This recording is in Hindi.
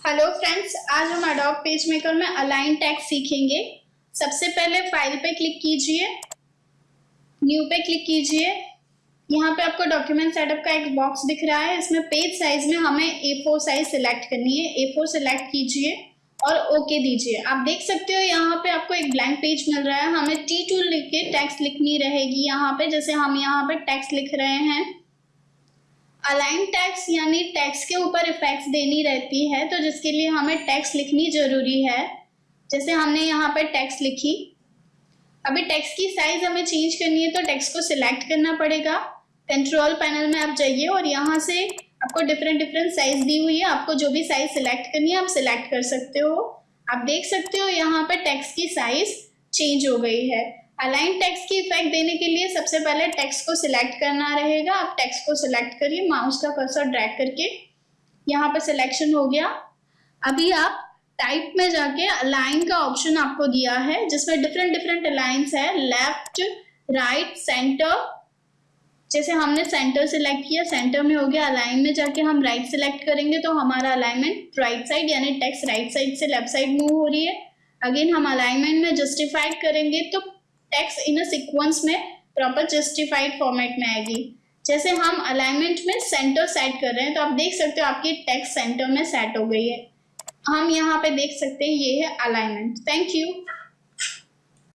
हेलो फ्रेंड्स आज हम अडोब पेज मेकर में अलाइन टैक्स सीखेंगे। सबसे पहले फ़ाइल पे क्लिक कीजिए न्यू पे क्लिक कीजिए। यहाँ पे आपको डॉक्यूमेंट सेटअप का एक बॉक्स दिख रहा है। इसमें पेज साइज़ में हमें ए फोर साइज़ सिलेक्ट करनी है। ए फोर सिलेक्ट कीजिए और ओके दीजिए। आप देख सकते हो यहाँ पे आपको एक ब्लैंक पेज मिल रहा है। हमें टी टू लिख के टैक्स लिखनी रहेगी यहाँ पे। जैसे हम यहाँ पे टैक्स लिख रहे हैं। अलाइन टैक्स यानी टैक्स के ऊपर इफेक्ट्स देनी रहती है तो जिसके लिए हमें टैक्स लिखनी ज़रूरी है। जैसे हमने यहाँ पर टैक्स लिखी। अभी टैक्स की साइज़ हमें चेंज करनी है तो टैक्स को सिलेक्ट करना पड़ेगा। कंट्रोल पैनल में आप जाइए और यहाँ से आपको डिफरेंट डिफरेंट साइज़ दी हुई है। आपको जो भी साइज़ सिलेक्ट करनी है, आप सिलेक्ट कर सकते हो। आप देख सकते हो यहाँ पर टैक्स की साइज़ चेंज हो गई है। अलाइन टेक्स्ट की इफ़ेक्ट देने के लिए सबसे पहले टेक्स्ट को सिलेक्ट करना रहेगा। आप टेक्स्ट को सिलेक्ट करिए माउस का कर्सर ड्रैग करके। यहाँ पे सिलेक्शन हो गया। अभी आप टाइप में जाके अलाइन का ऑप्शन आपको दिया है, जिसमें डिफरेंट डिफरेंट अलाइंस है। लेफ़्ट राइट सेंटर जैसे हमने सेंटर सिलेक्ट किया सेंटर में हो गया। अलाइन में जाके हम राइट right सिलेक्ट करेंगे तो हमारा अलाइनमेंट राइट साइड यानी टेक्स्ट राइट साइड से लेफ़्ट साइड मूव हो रही है। अगेन हम अलाइनमेंट में जस्टिफाइड करेंगे तो टेक्स्ट इन अ सीक्वेंस में प्रॉपर जस्टिफाइड फॉर्मेट में आएगी। जैसे हम अलाइनमेंट में सेंटर सेट कर रहे हैं तो आप देख सकते हो आपकी टेक्स्ट सेंटर में सेट हो गई है। हम यहाँ पे देख सकते हैं, ये है अलाइनमेंट थैंक यू